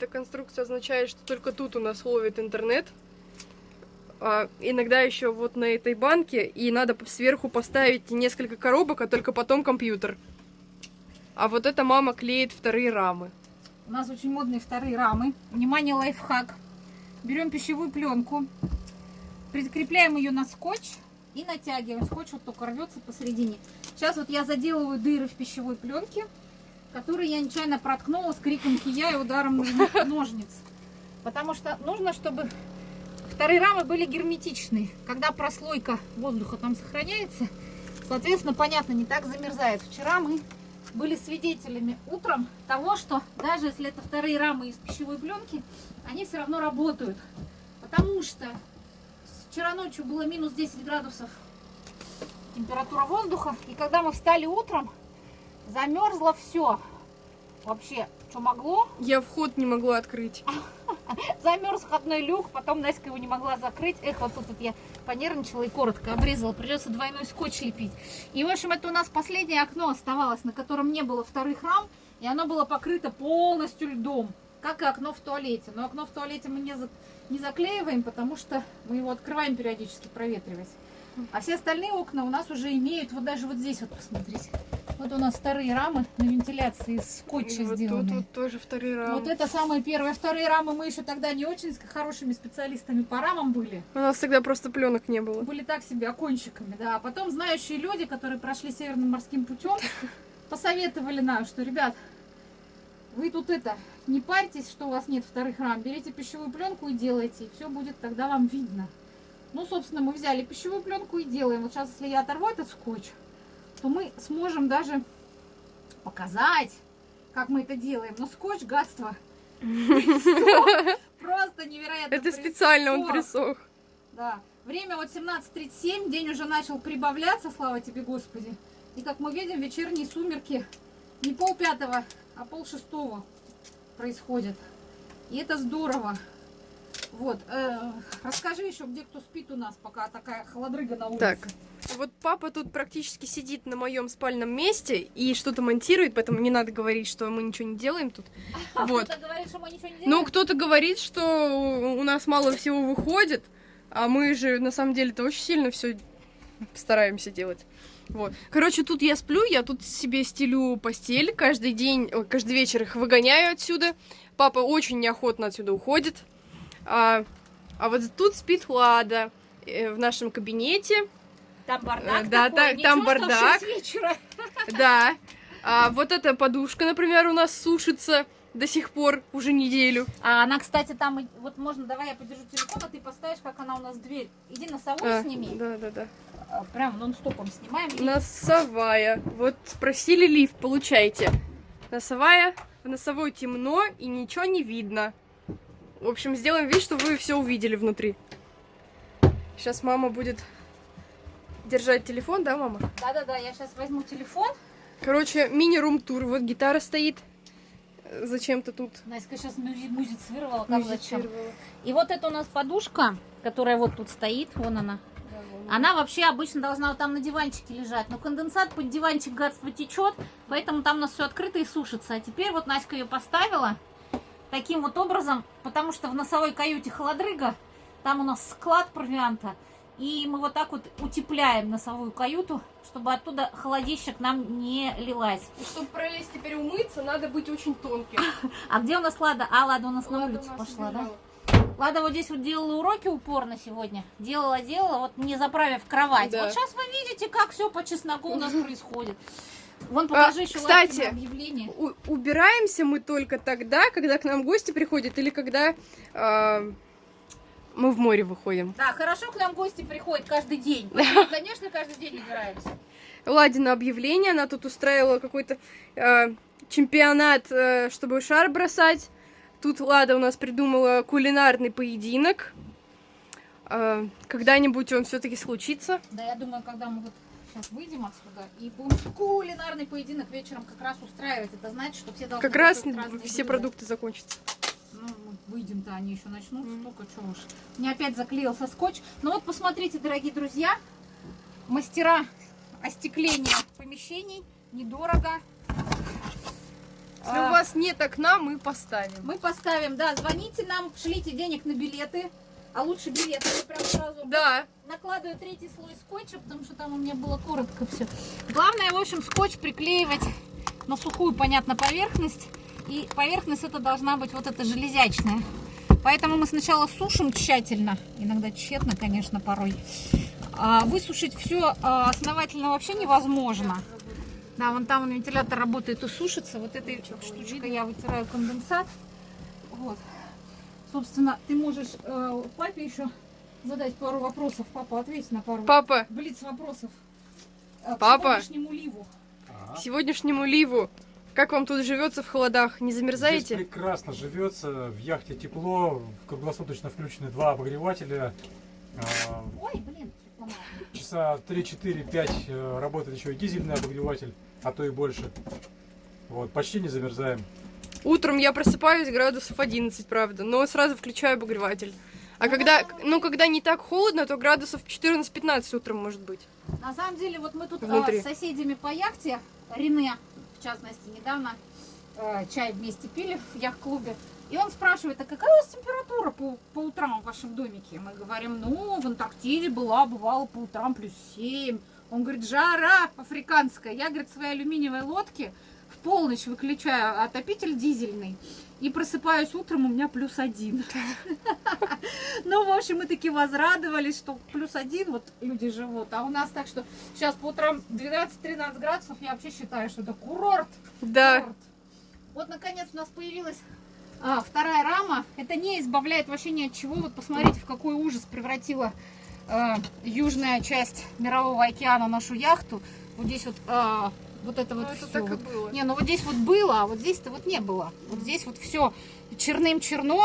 эта конструкция означает, что только тут у нас ловит интернет. А, иногда еще вот на этой банке, и надо сверху поставить несколько коробок, а только потом компьютер. А вот эта мама клеит вторые рамы. У нас очень модные вторые рамы. Внимание, лайфхак. Берем пищевую пленку, прикрепляем ее на скотч и натягиваем. Скотч вот только рвется посередине. Сейчас вот я заделываю дыры в пищевой пленке, которые я нечаянно проткнула с криком кия и ударом ножниц. Потому что нужно, чтобы вторые рамы были герметичные. Когда прослойка воздуха там сохраняется, соответственно, понятно, не так замерзает. Вчера мы были свидетелями утром того, что даже если это вторые рамы из пищевой пленки, они все равно работают. Потому что вчера ночью было минус 10 градусов температура воздуха. И когда мы встали утром, замерзло все. Вообще, что могло. Я вход не могла открыть. Замерз входной люк, потом Настя его не могла закрыть. Эх, вот тут вот я понервничала и коротко обрезала. Придется двойной скотч лепить. И, в общем, это у нас последнее окно оставалось, на котором не было вторых рам. И оно было покрыто полностью льдом, как и окно в туалете. Но окно в туалете мы не, за... не заклеиваем, потому что мы его открываем периодически проветривать. А все остальные окна у нас уже имеют, вот даже вот здесь вот посмотрите. Вот у нас вторые рамы на вентиляции из скотча вот сделаны. Тут, тут тоже вторые рамы. Вот это самые первые. Вторые рамы мы еще тогда не очень хорошими специалистами по рамам были. У нас тогда просто пленок не было. Были так себе окончиками, да. А потом знающие люди, которые прошли северным морским путем, посоветовали нам, что, ребят, вы тут это, не парьтесь, что у вас нет вторых рам, берите пищевую пленку и делайте, и все будет тогда вам видно. Ну, собственно, мы взяли пищевую пленку и делаем. Вот сейчас, если я оторву этот скотч, то мы сможем даже показать, как мы это делаем. Но скотч, гадство, просто невероятно Это специально он присох. Да. Время вот 17.37, день уже начал прибавляться, слава тебе, Господи. И как мы видим, вечерние сумерки не пол пятого, а пол шестого происходят. И это здорово. Вот, э, расскажи еще, где кто спит у нас, пока такая холодрыга на улице. Так, вот папа тут практически сидит на моем спальном месте и что-то монтирует, поэтому не надо говорить, что мы ничего не делаем тут. А вот. кто-то говорит, что мы ничего не делаем? Ну, кто-то говорит, что у нас мало всего выходит, а мы же на самом деле-то очень сильно все стараемся делать. Вот. Короче, тут я сплю, я тут себе стелю постель, каждый день, каждый вечер их выгоняю отсюда. Папа очень неохотно отсюда уходит. А, а вот тут спит Лада э, в нашем кабинете. Там бардак э, Да, такой, та, там бардак. Да. А вот эта подушка, например, у нас сушится до сих пор уже неделю. А она, кстати, там, вот можно, давай я подержу телефон, а ты поставишь, как она у нас дверь. Иди носовую а, сними. Да, да, да. А, прям нон-стопом снимаем. Носовая. Вот спросили лифт, получайте. Носовая. В носовой темно и ничего не видно. В общем, сделаем вид, что вы все увидели внутри. Сейчас мама будет держать телефон, да, мама? Да-да-да, я сейчас возьму телефон. Короче, мини-рум-тур. Вот гитара стоит. Зачем-то тут. Настя сейчас музицировала, как зачем. И вот это у нас подушка, которая вот тут стоит, вон она. Она вообще обычно должна вот там на диванчике лежать. Но конденсат под диванчик гадство течет, поэтому там у нас все открыто и сушится. А теперь вот Настя ее поставила таким вот образом, потому что в носовой каюте холодрыга, там у нас склад провианта, и мы вот так вот утепляем носовую каюту, чтобы оттуда холодища к нам не лилась. И чтобы пролезть теперь умыться, надо быть очень тонким. А где у нас Лада? А, Лада у нас Лада на улицу пошла, убежала. да? Лада вот здесь вот делала уроки упорно сегодня. Делала, делала, вот не заправив кровать. Да. Вот сейчас вы видите, как все по чесноку у нас происходит. Вон покажи а, еще Кстати, объявление. убираемся мы только тогда, когда к нам гости приходят или когда э, мы в море выходим. Да, хорошо к нам гости приходят каждый день. конечно, каждый день убираемся. Ладина объявление, она тут устраивала какой-то э, чемпионат, э, чтобы шар бросать. Тут Лада у нас придумала кулинарный поединок. Э, Когда-нибудь он все-таки случится. Да, я думаю, когда мы вот Сейчас выйдем отсюда и будем кулинарный поединок вечером как раз устраивать. Это значит, что все должны Как раз все блюда. продукты закончатся. Выйдем-то, они еще начнут. Mm. Только что уж. Мне опять заклеился скотч. Ну вот, посмотрите, дорогие друзья. Мастера остекления помещений. Недорого. Если А, у вас нет окна, мы поставим. Мы поставим, да, звоните нам, шлите денег на билеты. А лучше билеты я прям сразу Да. накладываю третий слой скотча, потому что там у меня было коротко все. Главное, в общем, скотч приклеивать на сухую, понятно, поверхность. И поверхность это должна быть вот эта железячная. Поэтому мы сначала сушим тщательно, иногда тщетно, конечно, порой. А высушить все основательно вообще невозможно. Да, вон там вентилятор работает и сушится. Вот этой штучкой я вытираю конденсат. Вот. Собственно, ты можешь э, папе еще задать пару вопросов. Папа, ответь на пару Папа, блиц вопросов. Э, к Папа. сегодняшнему ливу. к сегодняшнему ливу. Как вам тут живется в холодах? Не Здесь замерзаете? прекрасно живется, в яхте тепло, круглосуточно включены два обогревателя. А, Ой, блин. Часа 3-4-5 э, работает еще и дизельный обогреватель, а то и больше. Вот, почти не замерзаем. Утром я просыпаюсь градусов 11, правда, но сразу включаю обогреватель. А когда, ну, когда не так холодно, то градусов 14-15 утром может быть. На самом деле, вот мы тут Внутри. с соседями по яхте, Рене, в частности, недавно э, чай вместе пили в яхт-клубе. И он спрашивает, а какая у вас температура по, по утрам в вашем домике? Мы говорим, ну, в Антарктиде была, бывало по утрам плюс 7. Он говорит, жара африканская. Я, говорит, в своей алюминиевой лодке полночь выключаю отопитель дизельный. И просыпаюсь утром, у меня плюс один. Ну, в общем, мы таки возрадовались, что плюс один вот люди живут. А у нас так, что сейчас по утрам 12-13 градусов, я вообще считаю, что это курорт. Да. Курорт. Вот, наконец, у нас появилась а, вторая рама. Это не избавляет вообще ни от чего. Вот посмотрите, в какой ужас превратила а, южная часть Мирового океана нашу яхту. Вот здесь вот, а, вот это Ну, вот это всё так и вот. было. Не, ну вот здесь вот было, а вот здесь-то вот не было. Вот здесь вот все черным черно,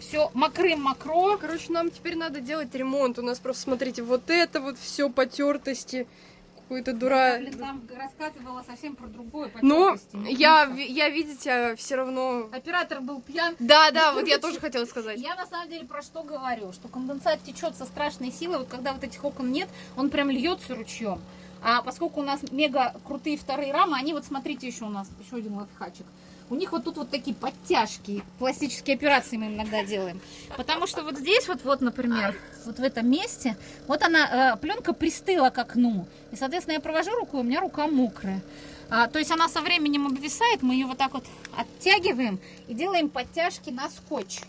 все мокрым мокро. Короче, нам теперь надо делать ремонт. У нас просто, смотрите, вот это вот все потертости. Какой-то дура... Я, там рассказывала совсем про другое. Но я, я, видите, все равно... Оператор был пьян. Да, да, вот я тоже хотела сказать. Я на самом деле про что говорю? Что конденсат течет со страшной силой. Вот когда вот этих окон нет, он прям льется ручьем. А поскольку у нас мега крутые вторые рамы, они вот смотрите еще у нас, еще один лайфхачик. У них вот тут вот такие подтяжки, пластические операции мы иногда делаем. Потому что вот здесь вот, вот, например, вот в этом месте, вот она, пленка пристыла к окну. И, соответственно, я провожу рукой, у меня рука мокрая. А, то есть она со временем обвисает, мы ее вот так вот оттягиваем и делаем подтяжки на скотч.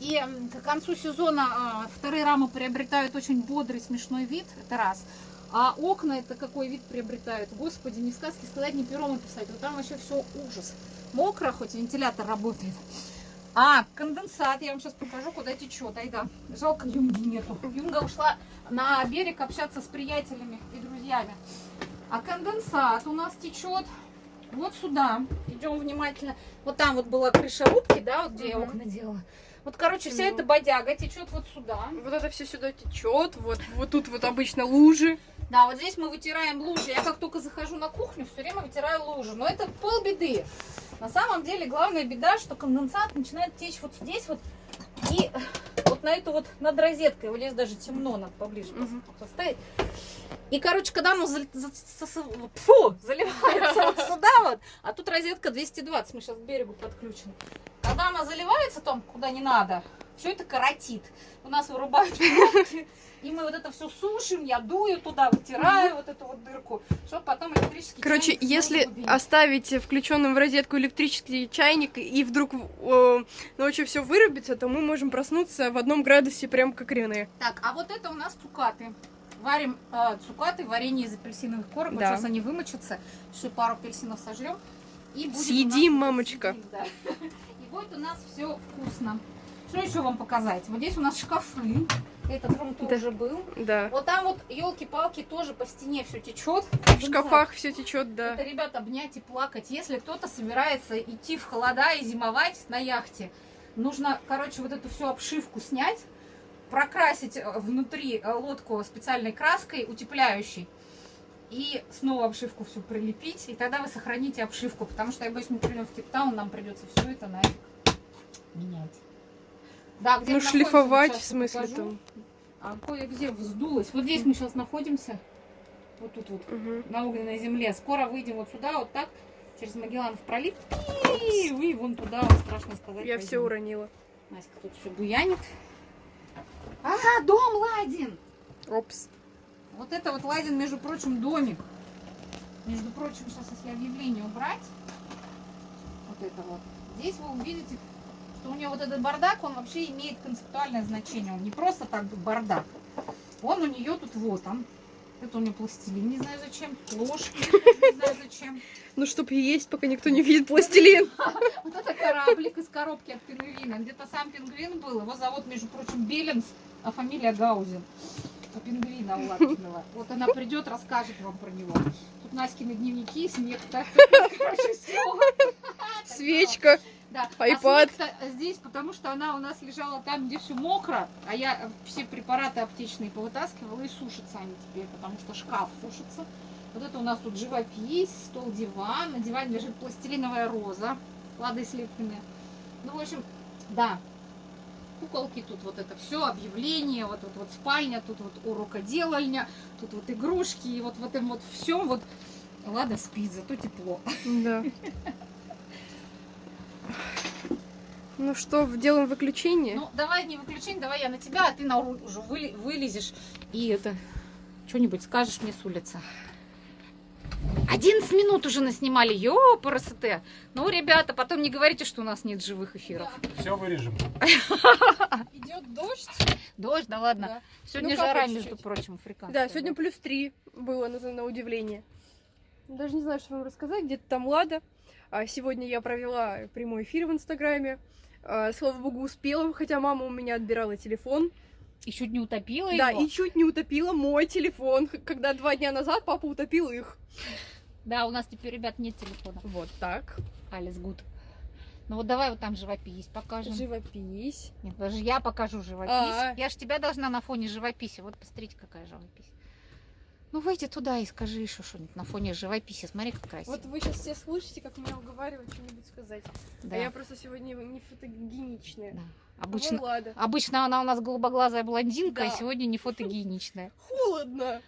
И к концу сезона а, вторые рамы приобретают очень бодрый, смешной вид, это раз. А окна это какой вид приобретают? Господи, не сказки сказать, не пером описать. Вот там вообще все ужас. Мокро, хоть вентилятор работает. А, конденсат, я вам сейчас покажу, куда течет. Айда, жалко, Юнги нету. Юнга ушла на берег общаться с приятелями и друзьями. А конденсат у нас течет вот сюда. Идем внимательно. Вот там вот была крыша рубки, да, вот где я Мгм. окна делала. Вот, короче, вся Ну. эта бодяга течет вот сюда. Вот это все сюда течет. Вот, вот тут вот обычно лужи. Да, вот здесь мы вытираем лужи. Я как только захожу на кухню, все время вытираю лужи. Но это полбеды. На самом деле главная беда, что конденсат начинает течь вот здесь вот и вот на эту вот над розеткой. Вот здесь даже темно, надо поближе Мгм. поставить. И, короче, когда оно зал- за- сос- фу, заливается вот сюда вот, а тут розетка 220, мы сейчас к берегу подключены. Когда она заливается там, куда не надо, все это коротит. У нас вырубают пробки, и мы вот это все сушим, я дую туда, вытираю вот эту вот дырку, чтобы потом электрический Короче, чайник если убить. оставить включенным в розетку электрический чайник и вдруг э, ночью все вырубится, то мы можем проснуться в одном градусе, прям как Рене. Так, а вот это у нас цукаты. Варим э, цукаты, варенье из апельсиновых корок. Вот Да. сейчас они вымочатся, еще пару апельсинов сожрем. И будет Съедим, нас- мамочка. съедим, да. И будет у нас все вкусно. Что еще вам показать? Вот здесь у нас шкафы. Этот рум Да. тоже был. Да. Вот там вот елки-палки тоже по стене все течет. В шкафах все течет, да. Это, ребят, обнять и плакать. Если кто-то собирается идти в холода и зимовать на яхте, нужно, короче, вот эту всю обшивку снять, прокрасить э, внутри э, лодку специальной краской, утепляющей, и снова обшивку всю прилепить, и тогда вы сохраните обшивку, потому что, я боюсь, мы придем в Кейптаун, нам придется все это нафиг менять. Да, где Ну, шлифовать, в смысле, покажу. там. А кое-где вздулось. Вот здесь мы сейчас находимся. Вот тут вот Мгм. на огненной земле. Скоро выйдем вот сюда, вот так, через Магелланов пролив. И уи, вон туда, страшно сказать. Я все пойдем. уронила. Настя тут все буянит. Ага, дом Ладин. Опс. Вот это вот Ладин, между прочим, домик. Между прочим, сейчас если объявление убрать, вот это вот, здесь вы увидите, что у него вот этот бардак, он вообще имеет концептуальное значение. Он не просто так бардак. Он у нее тут вот он. Это у нее пластилин, не знаю зачем. Ложки, не знаю зачем. Ну, чтоб есть, пока никто не видит пластилин. Вот это кораблик из коробки от пингвина. Где-то сам пингвин был. Его зовут, между прочим, Беленс, а фамилия Гаузен. У пингвина Лапкиного. Вот она придет, расскажет вам про него. Тут Наськины дневники, снег. Так, короче, всё. Свечка. Да. iPad. А здесь, потому что она у нас лежала там, где все мокро, а я все препараты аптечные повытаскивала и сушатся они теперь, потому что шкаф сушится. Вот это у нас тут живопись, стол, диван. На диване лежит пластилиновая роза, ладой слепленная. Ну, в общем, да. Куколки тут вот это все, объявление, вот тут вот спальня, тут вот урокоделальня, тут вот игрушки, и вот в этом вот всем вот Лада спит, зато тепло. Да. Ну что, делаем выключение? Ну, давай не выключение, давай я на тебя, а ты на руль уже выли- вылезешь и это что-нибудь скажешь мне с улицы. 11 минут уже наснимали, ёпарасоте. Ну, ребята, потом не говорите, что у нас нет живых эфиров. Все вырежем. Идет дождь. Дождь, да ладно. Да. Сегодня Ну, жара, между прочим, африканская. Да, сегодня плюс три было на, на удивление. Даже не знаю, что вам рассказать. Где-то там Лада. А сегодня я провела прямой эфир в Инстаграме. А, слава богу, успела, хотя мама у меня отбирала телефон. И чуть не утопила Да, его. и чуть не утопила мой телефон, когда два дня назад папа утопил их. Да, у нас теперь, ребят, нет телефона. Вот так. Алис Гуд. Ну вот давай вот там живопись покажем. Живопись. Нет, даже я покажу живопись. А. Я же тебя должна на фоне живописи. Вот посмотрите, какая живопись. Ну выйди туда и скажи еще что-нибудь на фоне живописи. Смотри, как красиво. Вот вы сейчас все слышите, как меня уговаривают что-нибудь сказать. да, А я просто сегодня не фотогеничная. да. Ну, Обычно, ладно. обычно она у нас голубоглазая блондинка, Да. а сегодня не фотогеничная. Холодно.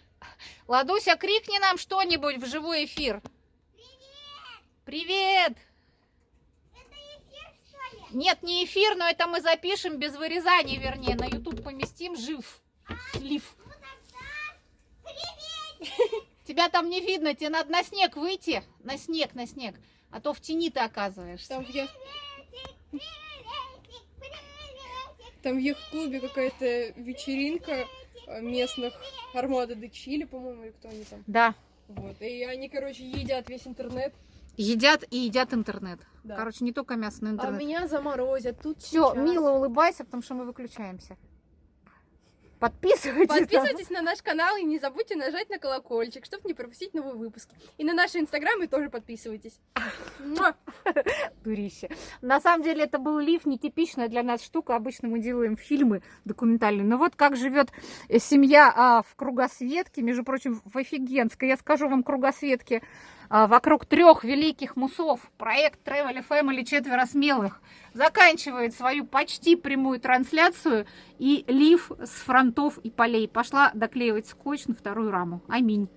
Ладуся, крикни нам что-нибудь в живой эфир. Привет! Нет, не эфир, но это мы запишем без вырезания, вернее, на YouTube поместим жив. Лив. Тебя там не видно, тебе надо на снег выйти. На снег, на снег. А то в тени ты оказываешься. Там в я... Там в яхт-клубе какая-то вечеринка э, местных Армада де Чили, по-моему, или кто они там. Да. Вот. И они, короче, едят весь интернет. Едят и едят интернет. Да. Короче, не только мясо, но а интернет. меня заморозят тут Все, сейчас. мило улыбайся, потому что мы выключаемся. Подписывайтесь. Подписывайтесь на наш канал и не забудьте нажать на колокольчик, чтобы не пропустить новые выпуски. И на наши инстаграмы тоже подписывайтесь. Дурище. На самом деле это был лиф, нетипичная для нас штука. Обычно мы делаем фильмы документальные. Но вот как живет э, семья а, в кругосветке, между прочим, в офигенской. Я скажу вам кругосветке вокруг трех великих мусов. Проект Travel Family четверо смелых заканчивает свою почти прямую трансляцию. И лиф с фронтов и полей пошла доклеивать скотч на вторую раму. Аминь.